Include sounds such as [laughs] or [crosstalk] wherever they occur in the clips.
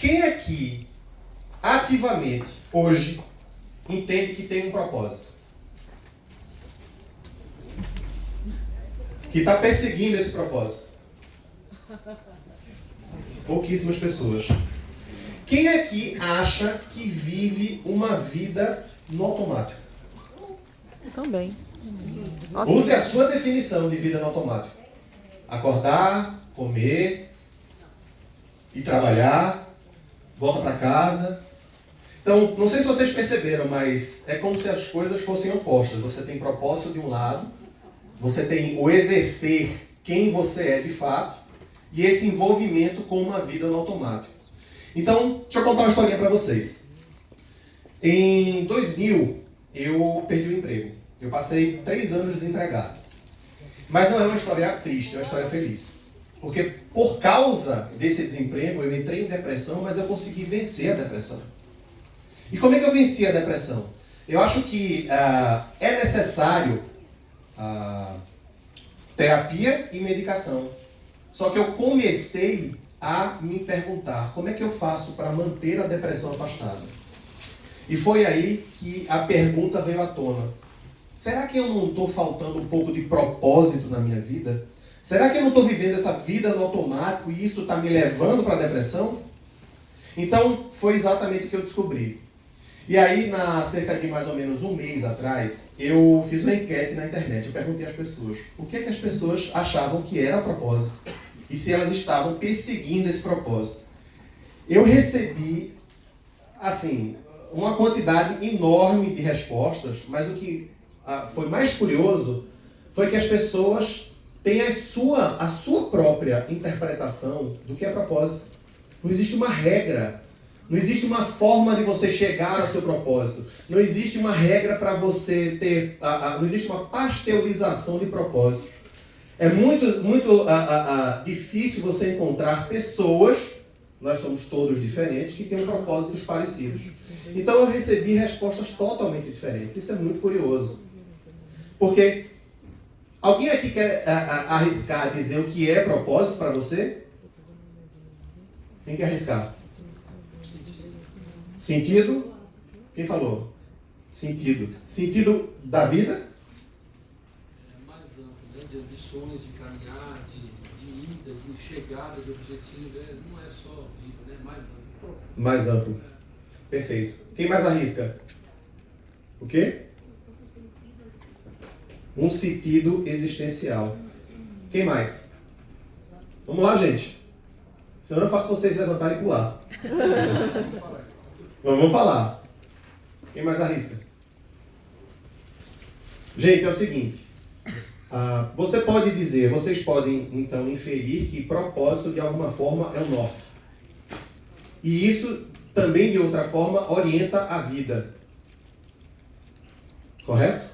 Quem aqui ativamente hoje entende que tem um propósito? Que está perseguindo esse propósito? Pouquíssimas pessoas. Quem aqui acha que vive uma vida no automático? Também. Nossa. Use a sua definição de vida no automático. Acordar, comer, ir trabalhar, volta para casa. Então, não sei se vocês perceberam, mas é como se as coisas fossem opostas. Você tem propósito de um lado, você tem o exercer quem você é de fato e esse envolvimento com uma vida no automático. Então, deixa eu contar uma historinha para vocês. Em 2000, eu perdi o emprego. Eu passei três anos desempregado. Mas não é uma história triste, é uma história feliz. Porque por causa desse desemprego, eu entrei em depressão, mas eu consegui vencer a depressão. E como é que eu venci a depressão? Eu acho que uh, é necessário uh, terapia e medicação. Só que eu comecei a me perguntar como é que eu faço para manter a depressão afastada. E foi aí que a pergunta veio à tona. Será que eu não estou faltando um pouco de propósito na minha vida? Será que eu não estou vivendo essa vida no automático e isso está me levando para a depressão? Então, foi exatamente o que eu descobri. E aí, na cerca de mais ou menos um mês atrás, eu fiz uma enquete na internet. Eu perguntei às pessoas o que, é que as pessoas achavam que era propósito e se elas estavam perseguindo esse propósito. Eu recebi, assim, uma quantidade enorme de respostas, mas o que foi mais curioso foi que as pessoas têm a sua, a sua própria interpretação do que é propósito. Não existe uma regra, não existe uma forma de você chegar ao seu propósito, não existe uma regra para você ter, não existe uma pasteurização de propósitos. É muito, muito difícil você encontrar pessoas, nós somos todos diferentes, que têm propósitos parecidos. Então eu recebi respostas totalmente diferentes. Isso é muito curioso. Porque alguém aqui quer a, a, arriscar dizer o que é propósito para você? Quem quer arriscar? Sentido? Quem falou? Sentido. Sentido da vida? É mais amplo, né? de ambições, de caminhar, de, de ida, de chegada, de objetivo. É, não é só vida, né? mais amplo. Mais amplo. Perfeito. Quem mais arrisca? O quê? Um sentido existencial. Quem mais? Vamos lá, gente. Senão eu faço vocês levantarem e pular. [laughs] Vamos falar. Quem mais arrisca? Gente, é o seguinte. Uh, você pode dizer, vocês podem então inferir que propósito de alguma forma é o norte. E isso também de outra forma orienta a vida. Correto?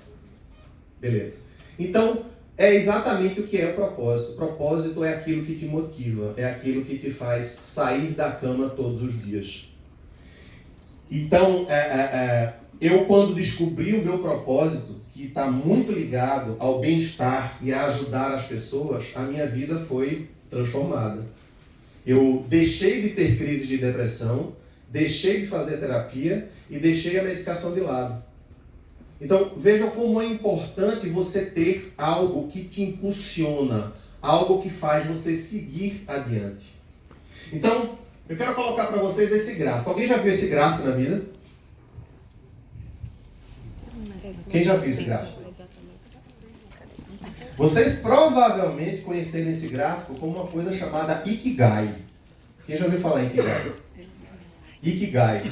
Beleza. Então, é exatamente o que é o propósito. O propósito é aquilo que te motiva, é aquilo que te faz sair da cama todos os dias. Então, é, é, é, eu quando descobri o meu propósito, que está muito ligado ao bem-estar e a ajudar as pessoas, a minha vida foi transformada. Eu deixei de ter crise de depressão, deixei de fazer terapia e deixei a medicação de lado. Então, vejam como é importante você ter algo que te impulsiona, algo que faz você seguir adiante. Então, eu quero colocar para vocês esse gráfico. Alguém já viu esse gráfico na vida? Quem já viu esse gráfico? Vocês provavelmente conheceram esse gráfico como uma coisa chamada Ikigai. Quem já ouviu falar em Ikigai? Ikigai.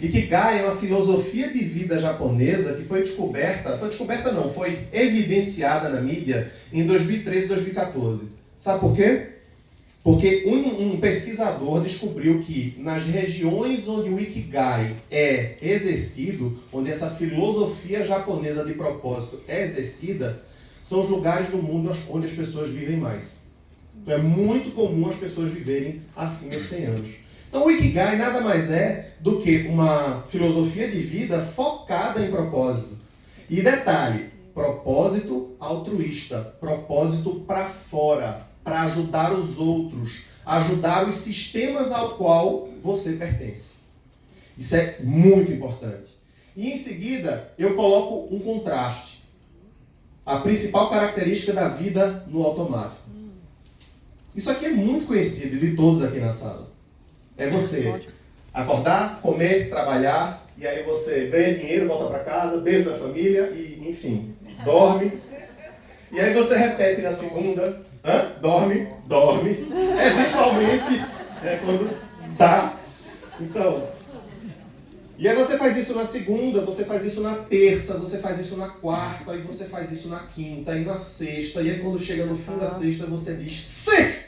Ikigai é uma filosofia de vida japonesa que foi descoberta, foi descoberta não, foi evidenciada na mídia em 2013 e 2014. Sabe por quê? Porque um, um, pesquisador descobriu que nas regiões onde o Ikigai é exercido, onde essa filosofia japonesa de propósito é exercida, são os lugares do mundo onde as pessoas vivem mais. Então é muito comum as pessoas viverem acima de 100 anos. Então o Ikigai nada mais é do que uma filosofia de vida focada em propósito. E detalhe, propósito altruísta, propósito para fora, para ajudar os outros, ajudar os sistemas ao qual você pertence. Isso é muito importante. E em seguida, eu coloco um contraste. A principal característica da vida no automático. Isso aqui é muito conhecido de todos aqui na sala. É você acordar, comer, trabalhar, e aí você ganha dinheiro, volta para casa, beijo da família e, enfim, dorme. E aí você repete na segunda, Hã? dorme, dorme. Eventualmente, é quando dá. Então, e aí você faz isso na segunda, você faz isso na terça, você faz isso na quarta, e você faz isso na quinta e na sexta, e aí quando chega no fim da sexta você diz, Certo!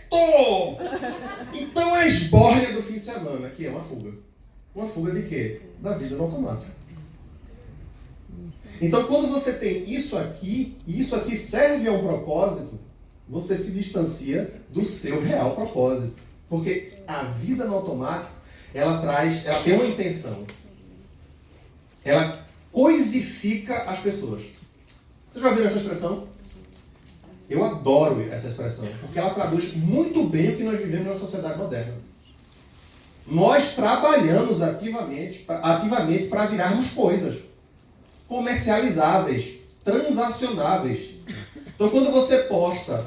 Então a esbórnia do fim de semana, que é uma fuga. Uma fuga de quê? Da vida no automático. Então quando você tem isso aqui, e isso aqui serve a um propósito, você se distancia do seu real propósito. Porque a vida no automático, ela traz, ela tem uma intenção ela coisifica as pessoas. Vocês já viram essa expressão? Eu adoro essa expressão, porque ela traduz muito bem o que nós vivemos na sociedade moderna. Nós trabalhamos ativamente, ativamente para virarmos coisas comercializáveis, transacionáveis. Então, quando você posta,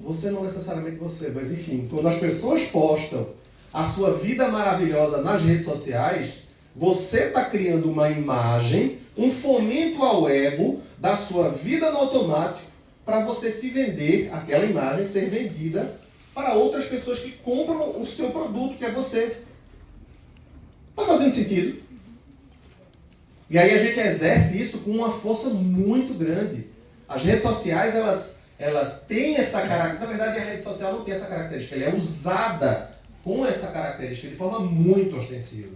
você não necessariamente você, mas enfim, quando as pessoas postam a sua vida maravilhosa nas redes sociais, você está criando uma imagem, um fomento ao ego da sua vida no automático para você se vender, aquela imagem ser vendida para outras pessoas que compram o seu produto, que é você. Está fazendo sentido? E aí a gente exerce isso com uma força muito grande. As redes sociais, elas, elas têm essa característica. Na verdade, a rede social não tem essa característica. Ela é usada com essa característica de forma muito ostensiva.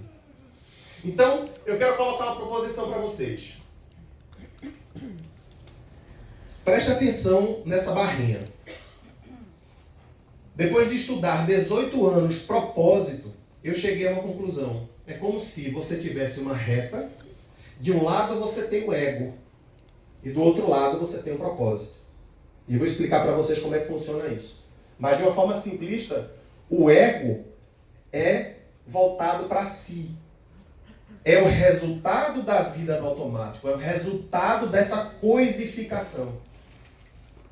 Então, eu quero colocar uma proposição para vocês. Preste atenção nessa barrinha. Depois de estudar 18 anos propósito, eu cheguei a uma conclusão. É como se você tivesse uma reta, de um lado você tem o ego, e do outro lado você tem o propósito. E eu vou explicar para vocês como é que funciona isso. Mas de uma forma simplista, o ego é voltado para si, é o resultado da vida no automático, é o resultado dessa coisificação.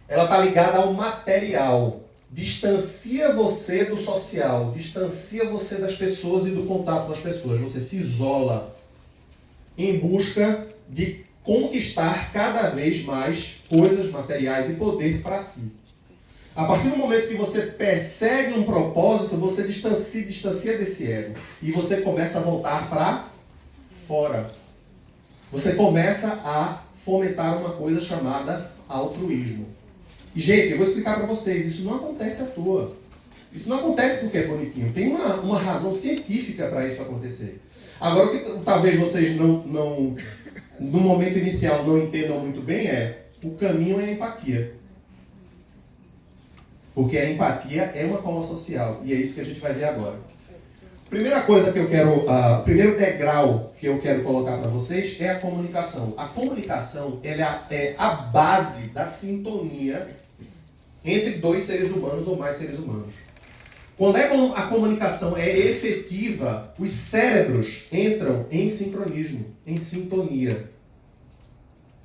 Ela está ligada ao material. Distancia você do social, distancia você das pessoas e do contato com as pessoas. Você se isola em busca de conquistar cada vez mais coisas materiais e poder para si. A partir do momento que você persegue um propósito, você distancia, distancia desse ego e você começa a voltar para fora. Você começa a fomentar uma coisa chamada altruísmo. E, gente, eu vou explicar para vocês, isso não acontece à toa. Isso não acontece porque é bonitinho. Tem uma, uma razão científica para isso acontecer. Agora, o que talvez vocês não, não, no momento inicial não entendam muito bem é o caminho é a empatia. Porque a empatia é uma cola social. E é isso que a gente vai ver agora. Primeira coisa que eu quero, uh, primeiro degrau que eu quero colocar para vocês é a comunicação. A comunicação ela é a base da sintonia entre dois seres humanos ou mais seres humanos. Quando é a comunicação é efetiva, os cérebros entram em sincronismo, em sintonia.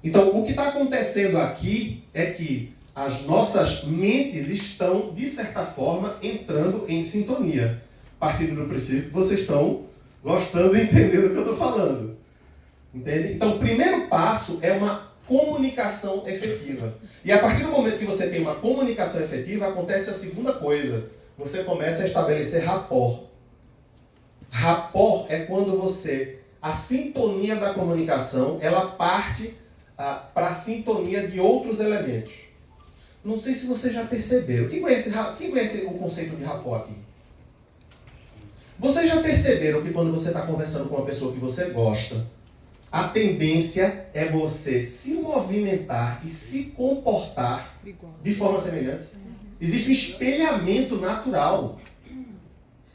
Então, o que está acontecendo aqui é que as nossas mentes estão, de certa forma, entrando em sintonia partindo do princípio vocês estão gostando e entendendo o que eu estou falando. Entende? Então, o primeiro passo é uma comunicação efetiva. E a partir do momento que você tem uma comunicação efetiva, acontece a segunda coisa. Você começa a estabelecer rapport. Rapport é quando você, a sintonia da comunicação, ela parte ah, para a sintonia de outros elementos. Não sei se você já percebeu. Quem conhece, quem conhece o conceito de rapport aqui? Vocês já perceberam que quando você está conversando com uma pessoa que você gosta, a tendência é você se movimentar e se comportar de forma semelhante? Existe um espelhamento natural.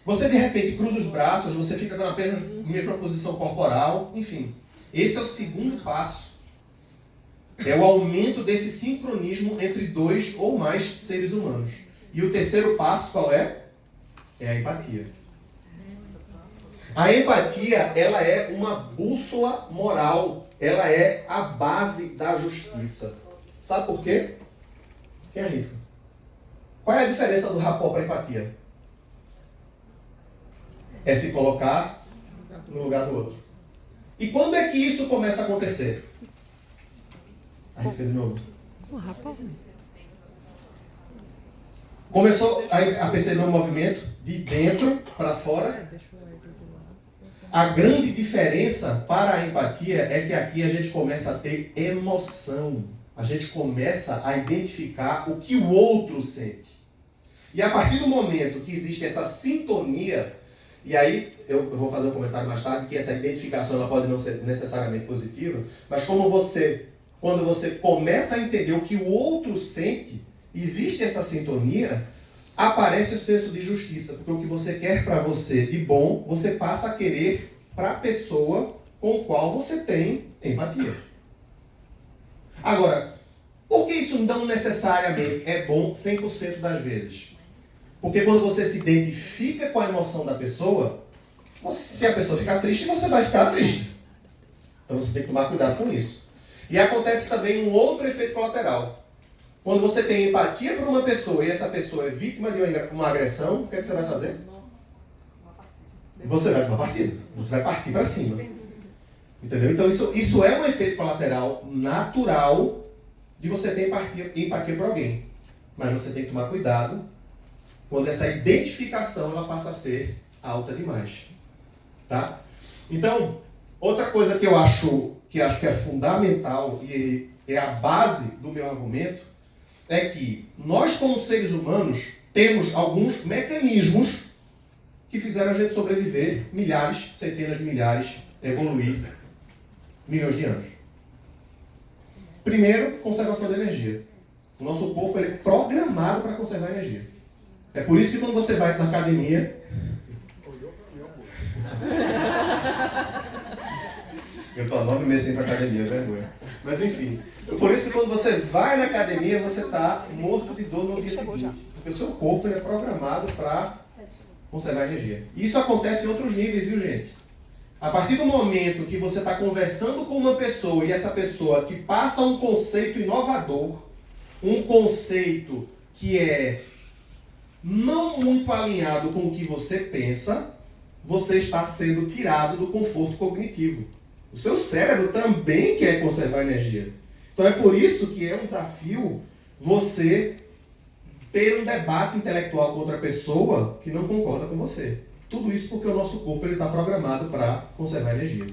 Você de repente cruza os braços, você fica na mesma posição corporal, enfim. Esse é o segundo passo. É o aumento desse sincronismo entre dois ou mais seres humanos. E o terceiro passo qual é? É a empatia. A empatia, ela é uma bússola moral. Ela é a base da justiça. Sabe por quê? Quem arrisca? Qual é a diferença do rapó para empatia? É se colocar no lugar do outro. E quando é que isso começa a acontecer? Arrisca de novo. O. Começou a, a perceber o movimento de dentro para fora. A grande diferença para a empatia é que aqui a gente começa a ter emoção. A gente começa a identificar o que o outro sente. E a partir do momento que existe essa sintonia, e aí eu vou fazer um comentário mais tarde, que essa identificação ela pode não ser necessariamente positiva, mas como você, quando você começa a entender o que o outro sente, existe essa sintonia, aparece o senso de justiça, porque o que você quer para você de bom, você passa a querer para a pessoa com qual você tem empatia. Agora, por que isso não necessariamente é bom 100% das vezes? Porque quando você se identifica com a emoção da pessoa, se a pessoa ficar triste, você vai ficar triste. Então você tem que tomar cuidado com isso. E acontece também um outro efeito colateral. Quando você tem empatia por uma pessoa e essa pessoa é vítima de uma agressão, o que, é que você vai fazer? Você vai para uma partida. Você vai partir para cima. Entendeu? Então isso, isso é um efeito colateral natural de você ter empatia, empatia por alguém. Mas você tem que tomar cuidado quando essa identificação ela passa a ser alta demais. Tá? Então, outra coisa que eu acho que acho que é fundamental e é a base do meu argumento é que nós, como seres humanos, temos alguns mecanismos que fizeram a gente sobreviver milhares, centenas de milhares, evoluir milhões de anos. Primeiro, conservação de energia. O nosso corpo é programado para conservar energia. É por isso que quando você vai na academia. [laughs] Eu estou há nove meses sem ir para academia, vergonha. Mas enfim, por isso que quando você vai na academia, você está morto de dor no dia seguinte. Porque o seu corpo ele é programado para conservar energia. Isso acontece em outros níveis, viu gente? A partir do momento que você está conversando com uma pessoa e essa pessoa te passa um conceito inovador, um conceito que é não muito alinhado com o que você pensa, você está sendo tirado do conforto cognitivo. O seu cérebro também quer conservar energia. Então é por isso que é um desafio você ter um debate intelectual com outra pessoa que não concorda com você. Tudo isso porque o nosso corpo está programado para conservar energia.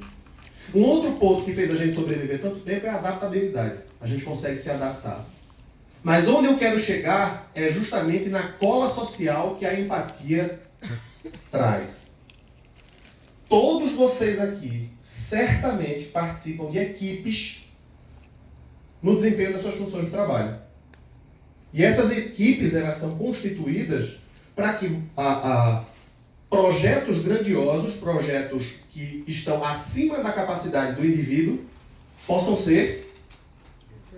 Um outro ponto que fez a gente sobreviver tanto tempo é a adaptabilidade. A gente consegue se adaptar. Mas onde eu quero chegar é justamente na cola social que a empatia traz. Todos vocês aqui certamente participam de equipes no desempenho das suas funções de trabalho. E essas equipes elas são constituídas para que a, a, projetos grandiosos, projetos que estão acima da capacidade do indivíduo, possam ser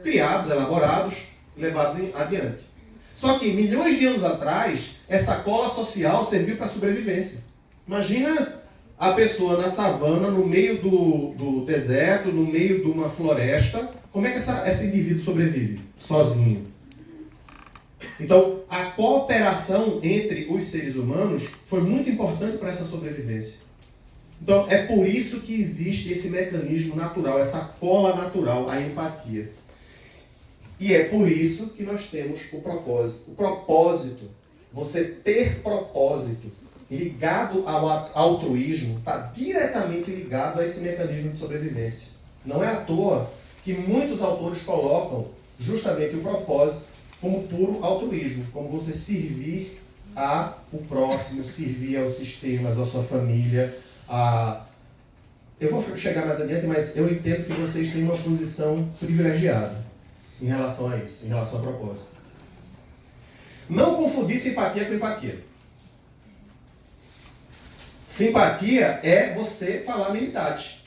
criados, elaborados, levados adiante. Só que milhões de anos atrás, essa cola social serviu para a sobrevivência. Imagina a pessoa na savana, no meio do, do deserto, no meio de uma floresta, como é que essa, esse indivíduo sobrevive? Sozinho. Então, a cooperação entre os seres humanos foi muito importante para essa sobrevivência. Então, é por isso que existe esse mecanismo natural, essa cola natural, a empatia. E é por isso que nós temos o propósito. O propósito, você ter propósito ligado ao altruísmo, está diretamente ligado a esse mecanismo de sobrevivência. Não é à toa que muitos autores colocam justamente o propósito como puro altruísmo, como você servir a o próximo, servir aos sistemas, à sua família, a eu vou chegar mais adiante, mas eu entendo que vocês têm uma posição privilegiada em relação a isso, em relação a propósito. Não confundir simpatia com empatia. Simpatia é você falar amenidade.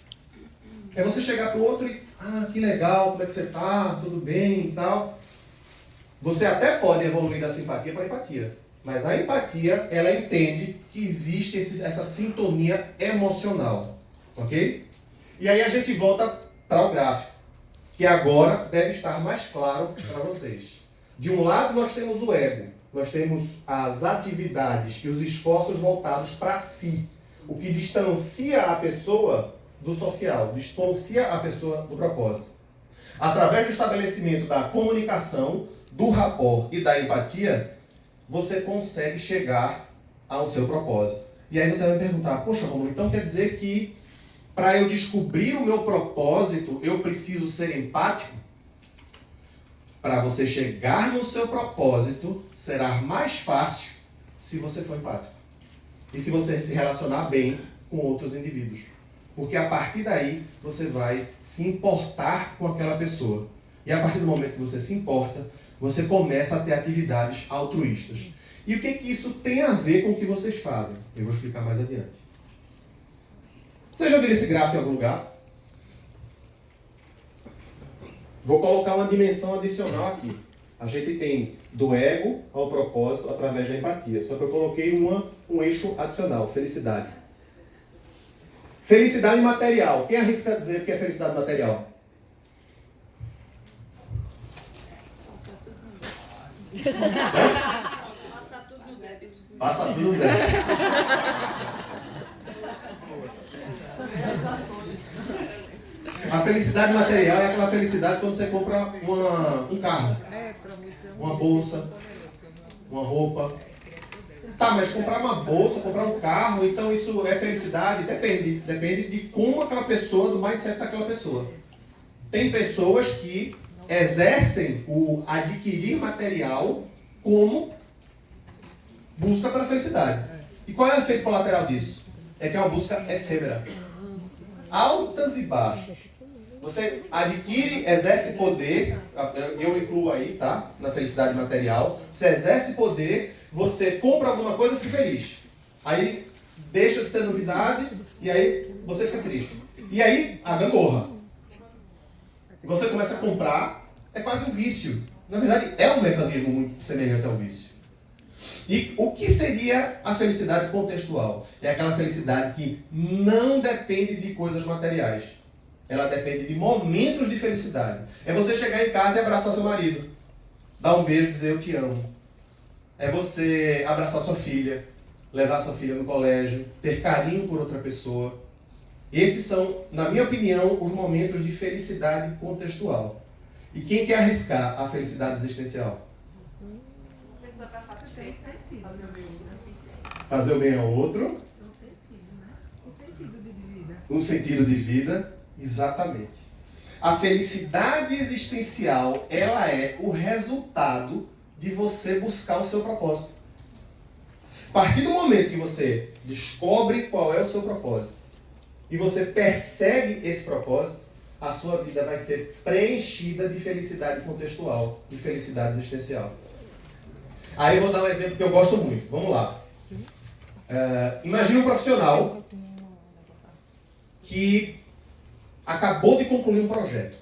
É você chegar para o outro e ah, que legal, como é que você está? Tudo bem e tal. Você até pode evoluir da simpatia para a empatia. Mas a empatia, ela entende que existe esse, essa sintonia emocional. Ok? E aí a gente volta para o gráfico, que agora deve estar mais claro para vocês. De um lado, nós temos o ego, nós temos as atividades e os esforços voltados para si, o que distancia a pessoa do social, distancia a pessoa do propósito. Através do estabelecimento da comunicação, do rapport e da empatia, você consegue chegar ao seu propósito. E aí você vai perguntar, poxa, Romulo, então quer dizer que para eu descobrir o meu propósito, eu preciso ser empático? Para você chegar no seu propósito, será mais fácil se você for empático. E se você se relacionar bem com outros indivíduos. Porque a partir daí você vai se importar com aquela pessoa. E a partir do momento que você se importa, você começa a ter atividades altruístas. E o que, que isso tem a ver com o que vocês fazem? Eu vou explicar mais adiante. Vocês já viram esse gráfico em algum lugar? Vou colocar uma dimensão adicional aqui. A gente tem do ego ao propósito através da empatia. Só que eu coloquei uma, um eixo adicional, felicidade. Felicidade material. Quem arrisca dizer o que é felicidade material? Passa tudo no débito. Passa tudo no débito. A felicidade material é aquela felicidade quando você compra uma, um carro, uma bolsa, uma roupa. Tá, mas comprar uma bolsa, comprar um carro, então isso é felicidade? Depende. Depende de como aquela pessoa, do mindset daquela pessoa. Tem pessoas que exercem o adquirir material como busca pela felicidade. E qual é o efeito colateral disso? É que é uma busca efêmera. Altas e baixas. Você adquire, exerce poder, eu incluo aí, tá? Na felicidade material. Você exerce poder, você compra alguma coisa e fica feliz. Aí deixa de ser novidade e aí você fica triste. E aí a gangorra. Você começa a comprar, é quase um vício. Na verdade, é um mecanismo muito semelhante ao vício. E o que seria a felicidade contextual? É aquela felicidade que não depende de coisas materiais. Ela depende de momentos de felicidade. É você chegar em casa e abraçar seu marido. Dar um beijo e dizer eu te amo. É você abraçar sua filha, levar sua filha no colégio, ter carinho por outra pessoa. Esses são, na minha opinião, os momentos de felicidade contextual. E quem quer arriscar a felicidade existencial? A pessoa está satisfeita. Fazer o bem ao outro. O sentido de vida. Um sentido de vida, exatamente. A felicidade existencial, ela é o resultado de você buscar o seu propósito. A partir do momento que você descobre qual é o seu propósito e você persegue esse propósito, a sua vida vai ser preenchida de felicidade contextual, de felicidade existencial. Aí eu vou dar um exemplo que eu gosto muito. Vamos lá. Uh, imagine um profissional que acabou de concluir um projeto.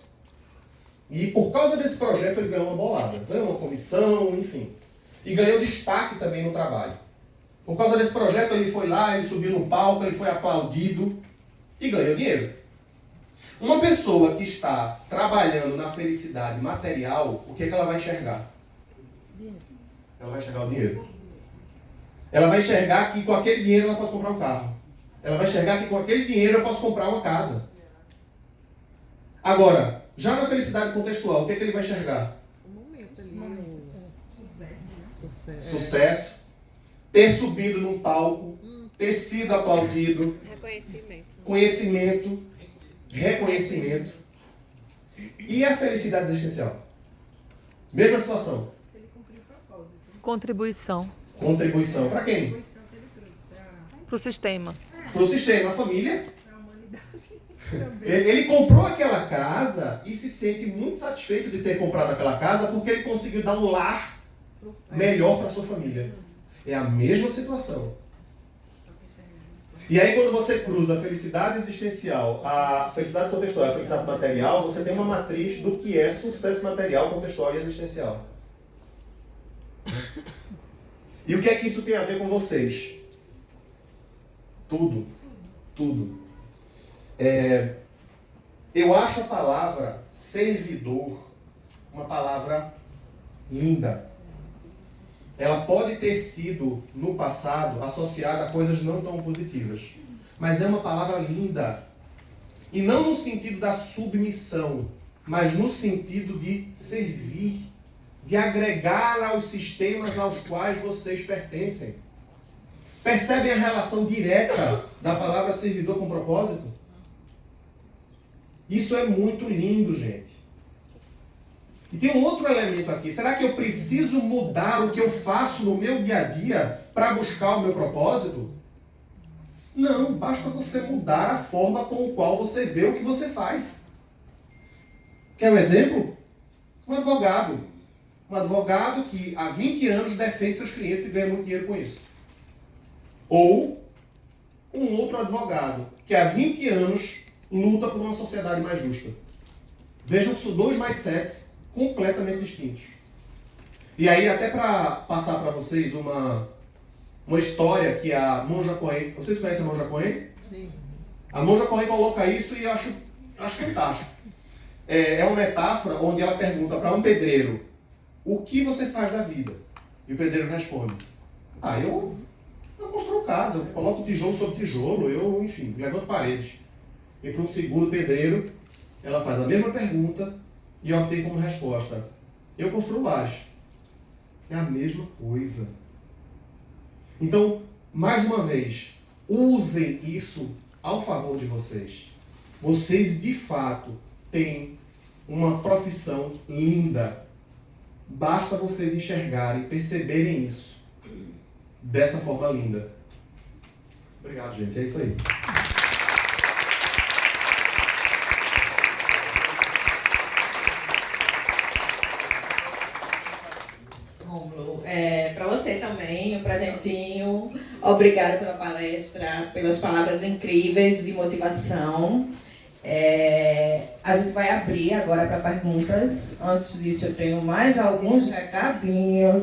E por causa desse projeto ele ganhou uma bolada, ganhou uma comissão, enfim. E ganhou destaque também no trabalho. Por causa desse projeto ele foi lá, ele subiu no palco, ele foi aplaudido e ganhou dinheiro. Uma pessoa que está trabalhando na felicidade material, o que, é que ela vai enxergar? Ela vai enxergar o dinheiro. Ela vai enxergar que com aquele dinheiro ela pode comprar um carro. Ela vai enxergar que com aquele dinheiro eu posso comprar uma casa. Agora, já na felicidade contextual, o que, é que ele vai enxergar? O momento ali. Sucesso. né? Sucesso. Ter subido num palco, ter sido aplaudido, Reconhecimento. conhecimento, reconhecimento. E a felicidade existencial? Mesma situação. Ele cumpriu o propósito. Contribuição Contribuição. Para quem? Contribuição que ele trouxe para para o sistema. Para o sistema, a família. Ele, ele comprou aquela casa e se sente muito satisfeito de ter comprado aquela casa porque ele conseguiu dar um lar melhor para sua família. É a mesma situação. E aí quando você cruza a felicidade existencial, a felicidade contextual e a felicidade material, você tem uma matriz do que é sucesso material, contextual e existencial. E o que é que isso tem a ver com vocês? Tudo. Tudo. É, eu acho a palavra servidor uma palavra linda. Ela pode ter sido, no passado, associada a coisas não tão positivas. Mas é uma palavra linda. E não no sentido da submissão, mas no sentido de servir, de agregar aos sistemas aos quais vocês pertencem. Percebem a relação direta da palavra servidor com propósito? Isso é muito lindo, gente. E tem um outro elemento aqui. Será que eu preciso mudar o que eu faço no meu dia a dia para buscar o meu propósito? Não, basta você mudar a forma com a qual você vê o que você faz. Quer um exemplo? Um advogado. Um advogado que há 20 anos defende seus clientes e ganha muito dinheiro com isso. Ou um outro advogado que há 20 anos luta por uma sociedade mais justa. Vejam que são dois mindsets completamente distintos. E aí, até para passar para vocês uma, uma história que a Monja Cohen... Vocês conhecem a Monja Cohen? Sim. A Monja Cohen coloca isso e eu acho, acho fantástico. É, é uma metáfora onde ela pergunta para um pedreiro o que você faz da vida? E o pedreiro responde, ah, eu, eu construo casa, eu coloco tijolo sobre tijolo, eu, enfim, levanto paredes. E para um segundo pedreiro, ela faz a mesma pergunta e obtém como resposta: Eu construo laje. É a mesma coisa. Então, mais uma vez, usem isso ao favor de vocês. Vocês de fato têm uma profissão linda. Basta vocês enxergarem, perceberem isso dessa forma linda. Obrigado, gente. É isso aí. também um presentinho. Obrigada pela palestra, pelas palavras incríveis de motivação. É, a gente vai abrir agora para perguntas. Antes disso, eu tenho mais alguns recadinhos.